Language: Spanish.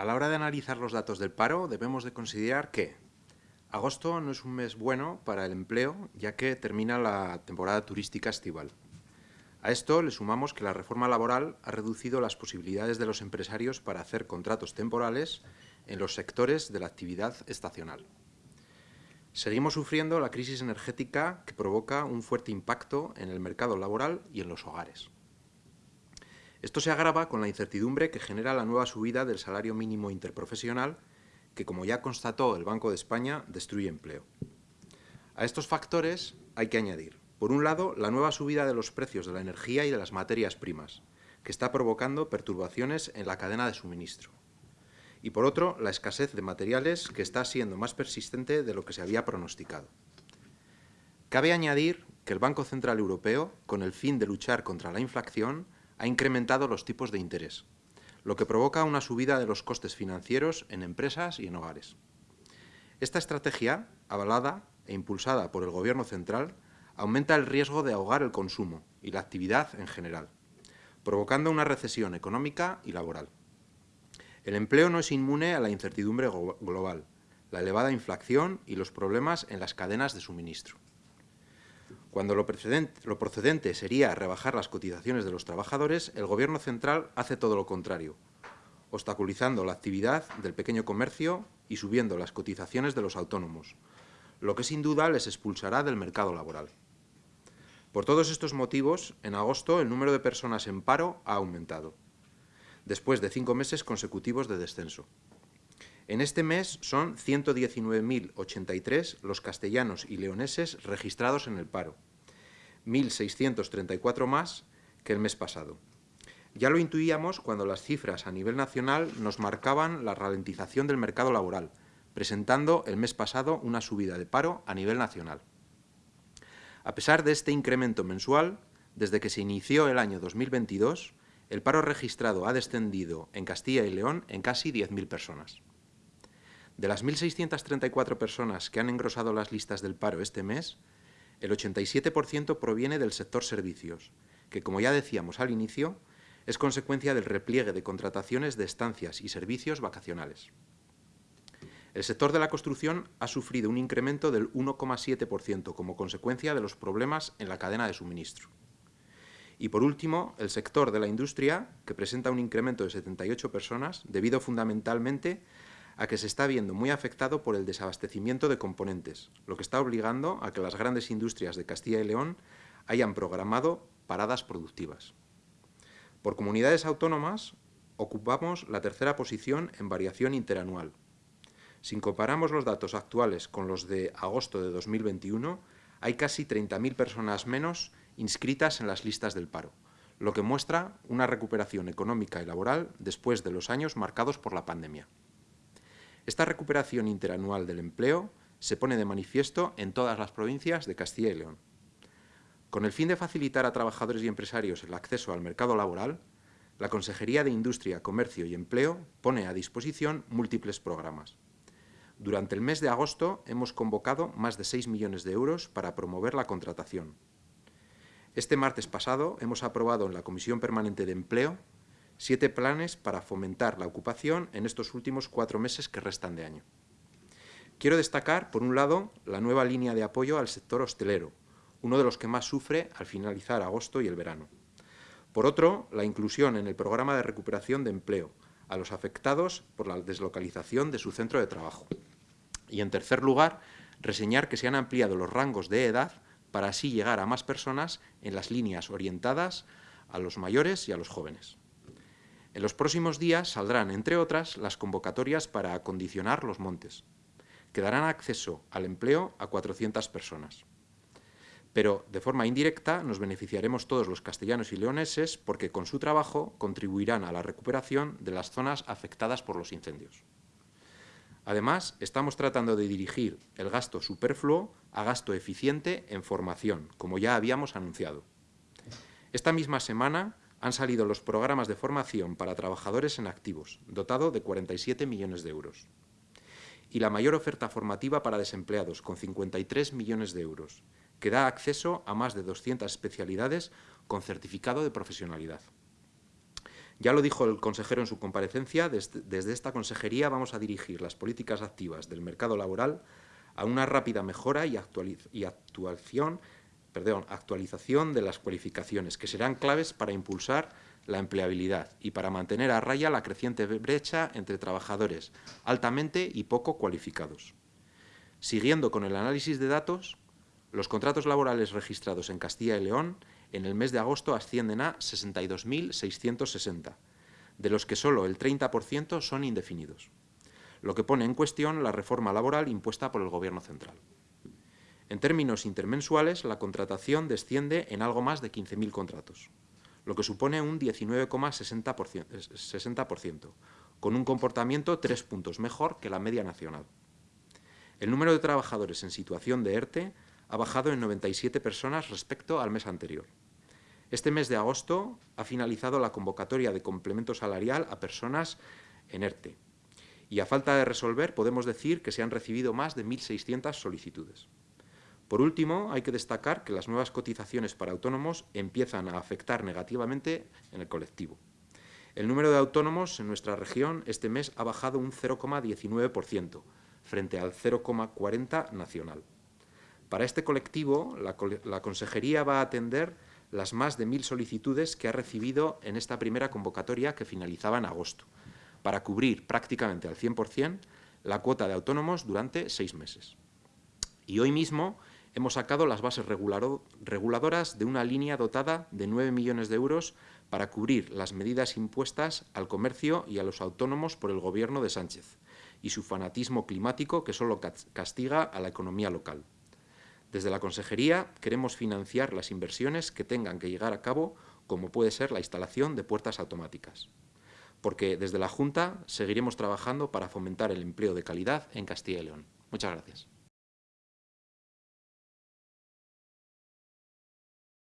A la hora de analizar los datos del paro, debemos de considerar que agosto no es un mes bueno para el empleo, ya que termina la temporada turística estival. A esto le sumamos que la reforma laboral ha reducido las posibilidades de los empresarios para hacer contratos temporales en los sectores de la actividad estacional. Seguimos sufriendo la crisis energética que provoca un fuerte impacto en el mercado laboral y en los hogares. Esto se agrava con la incertidumbre que genera la nueva subida del salario mínimo interprofesional que, como ya constató el Banco de España, destruye empleo. A estos factores hay que añadir, por un lado, la nueva subida de los precios de la energía y de las materias primas, que está provocando perturbaciones en la cadena de suministro. Y por otro, la escasez de materiales que está siendo más persistente de lo que se había pronosticado. Cabe añadir que el Banco Central Europeo, con el fin de luchar contra la inflación, ha incrementado los tipos de interés, lo que provoca una subida de los costes financieros en empresas y en hogares. Esta estrategia, avalada e impulsada por el Gobierno central, aumenta el riesgo de ahogar el consumo y la actividad en general, provocando una recesión económica y laboral. El empleo no es inmune a la incertidumbre global, la elevada inflación y los problemas en las cadenas de suministro cuando lo procedente, sería rebajar las cotizaciones de los trabajadores, el Gobierno central hace todo lo contrario, obstaculizando la actividad del pequeño comercio y subiendo las cotizaciones de los autónomos, lo que sin duda les expulsará del mercado laboral. Por todos estos motivos, en agosto el número de personas en paro ha aumentado, después de cinco meses consecutivos de descenso. En este mes son 119.083 los castellanos y leoneses registrados en el paro, 1.634 más que el mes pasado. Ya lo intuíamos cuando las cifras a nivel nacional nos marcaban la ralentización del mercado laboral, presentando el mes pasado una subida de paro a nivel nacional. A pesar de este incremento mensual, desde que se inició el año 2022, el paro registrado ha descendido en Castilla y León en casi 10.000 personas. De las 1.634 personas que han engrosado las listas del paro este mes, el 87% proviene del sector servicios, que, como ya decíamos al inicio, es consecuencia del repliegue de contrataciones de estancias y servicios vacacionales. El sector de la construcción ha sufrido un incremento del 1,7% como consecuencia de los problemas en la cadena de suministro. Y por último, el sector de la industria, que presenta un incremento de 78 personas, debido fundamentalmente a que se está viendo muy afectado por el desabastecimiento de componentes, lo que está obligando a que las grandes industrias de Castilla y León hayan programado paradas productivas. Por comunidades autónomas, ocupamos la tercera posición en variación interanual. Si comparamos los datos actuales con los de agosto de 2021, hay casi 30.000 personas menos inscritas en las listas del paro, lo que muestra una recuperación económica y laboral después de los años marcados por la pandemia. Esta recuperación interanual del empleo se pone de manifiesto en todas las provincias de Castilla y León. Con el fin de facilitar a trabajadores y empresarios el acceso al mercado laboral, la Consejería de Industria, Comercio y Empleo pone a disposición múltiples programas. Durante el mes de agosto hemos convocado más de 6 millones de euros para promover la contratación. Este martes pasado hemos aprobado en la Comisión Permanente de Empleo siete planes para fomentar la ocupación en estos últimos cuatro meses que restan de año. Quiero destacar, por un lado, la nueva línea de apoyo al sector hostelero, uno de los que más sufre al finalizar agosto y el verano. Por otro, la inclusión en el programa de recuperación de empleo a los afectados por la deslocalización de su centro de trabajo. Y, en tercer lugar, reseñar que se han ampliado los rangos de edad para así llegar a más personas en las líneas orientadas a los mayores y a los jóvenes. En los próximos días saldrán, entre otras, las convocatorias para acondicionar los montes, que darán acceso al empleo a 400 personas. Pero, de forma indirecta, nos beneficiaremos todos los castellanos y leoneses porque con su trabajo contribuirán a la recuperación de las zonas afectadas por los incendios. Además, estamos tratando de dirigir el gasto superfluo a gasto eficiente en formación, como ya habíamos anunciado. Esta misma semana han salido los programas de formación para trabajadores en activos, dotado de 47 millones de euros. Y la mayor oferta formativa para desempleados, con 53 millones de euros, que da acceso a más de 200 especialidades con certificado de profesionalidad. Ya lo dijo el consejero en su comparecencia, desde, esta consejería vamos a dirigir las políticas activas del mercado laboral a una rápida mejora y, actualización, perdón, actualización de las cualificaciones, que serán claves para impulsar la empleabilidad y para mantener a raya la creciente brecha entre trabajadores altamente y poco cualificados. Siguiendo con el análisis de datos, los contratos laborales registrados en Castilla y León en el mes de agosto ascienden a 62.660, de los que solo el 30% son indefinidos, lo que pone en cuestión la reforma laboral impuesta por el Gobierno central. En términos intermensuales, la contratación desciende en algo más de 15.000 contratos, lo que supone un 19,60%, con un comportamiento tres puntos mejor que la media nacional. El número de trabajadores en situación de ERTE ha bajado en 97 personas respecto al mes anterior. Este mes de agosto ha finalizado la convocatoria de complemento salarial a personas en ERTE y a falta de resolver podemos decir que se han recibido más de 1.600 solicitudes. Por último, hay que destacar que las nuevas cotizaciones para autónomos empiezan a afectar negativamente en el colectivo. El número de autónomos en nuestra región este mes ha bajado un 0,19% frente al 0,40% nacional. Para este colectivo, la, la Consejería va a atender las más de mil solicitudes que ha recibido en esta primera convocatoria que finalizaba en agosto, para cubrir prácticamente al 100% la cuota de autónomos durante seis meses. Y hoy mismo hemos sacado las bases reguladoras de una línea dotada de 9 millones de euros para cubrir las medidas impuestas al comercio y a los autónomos por el Gobierno de Sánchez y su fanatismo climático que solo castiga a la economía local. Desde la Consejería queremos financiar las inversiones que tengan que llegar a cabo, como puede ser la instalación de puertas automáticas. Porque desde la Junta seguiremos trabajando para fomentar el empleo de calidad en Castilla y León. Muchas gracias.